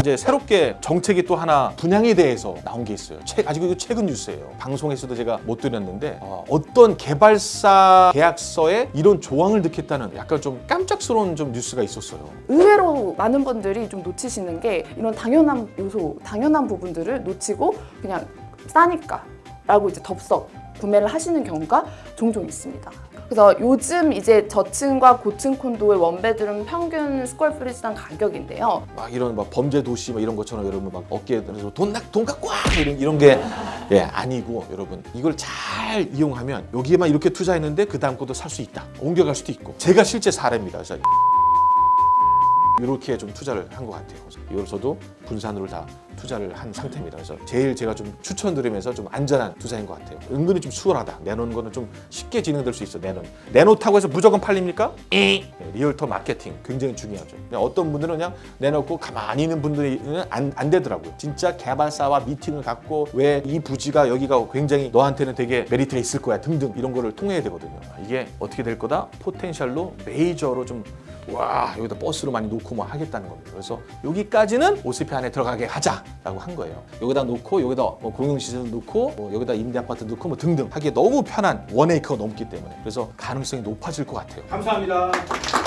이제 새롭게 정책이 또 하나 분양에 대해서 나온 게 있어요. 책, 아직 이거 최근 뉴스예요. 방송에서도 제가 못 드렸는데 어, 어떤 개발사 계약서에 이런 조항을 넣겠다는 약간 좀 깜짝스러운 좀 뉴스가 있었어요. 의외로 많은 분들이 좀 놓치시는 게 이런 당연한 요소, 당연한 부분들을 놓치고 그냥 싸니까 라고 이제 덥석 구매를 하시는 경우가 종종 있습니다. 그래서 요즘 이제 저층과 고층 콘도의 원베드룸 평균 스퀘어피트당 가격인데요. 막 이런 막 범죄 도시 막 이런 것처럼 여러분 막 어깨에 들어서 돈 내, 돈 갖고 와! 이런 이런 게 예, 아니고 여러분 이걸 잘 이용하면 여기에만 이렇게 투자했는데 그 다음 것도 살 수 있다. 옮겨갈 수도 있고. 제가 실제 사례입니다 이렇게 좀 투자를 한 것 같아요. 이걸 저도 분산으로 다 투자를 한 상태입니다. 그래서 제일 제가 좀 추천드리면서 좀 안전한 투자인 것 같아요. 은근히 좀 수월하다. 내놓은 거는 좀 쉽게 진행될 수 있어 내놓은 내놓다고 해서 무조건 팔립니까? 네, realtor 마케팅 굉장히 중요하죠. 어떤 분들은 그냥 내놓고 가만히 있는 분들은 안, 안 되더라고요. 진짜 개발사와 미팅을 갖고 왜 이 부지가 여기가 굉장히 너한테는 되게 메리트가 있을 거야 등등 이런 거를 통해야 되거든요. 이게 어떻게 될 거다? 포텐셜로 메이저로 좀 와 여기다 버스로 많이 놓고 뭐 하겠다는 겁니다. 그래서 여기까지는 오스피 안에 들어가게 하자라고 한 거예요. 여기다 놓고 여기다 뭐 공용시설 놓고 뭐 여기다 임대 아파트 놓고 뭐 등등 하기에 너무 편한 원에이커가 넘기 때문에 그래서 가능성이 높아질 것 같아요. 감사합니다.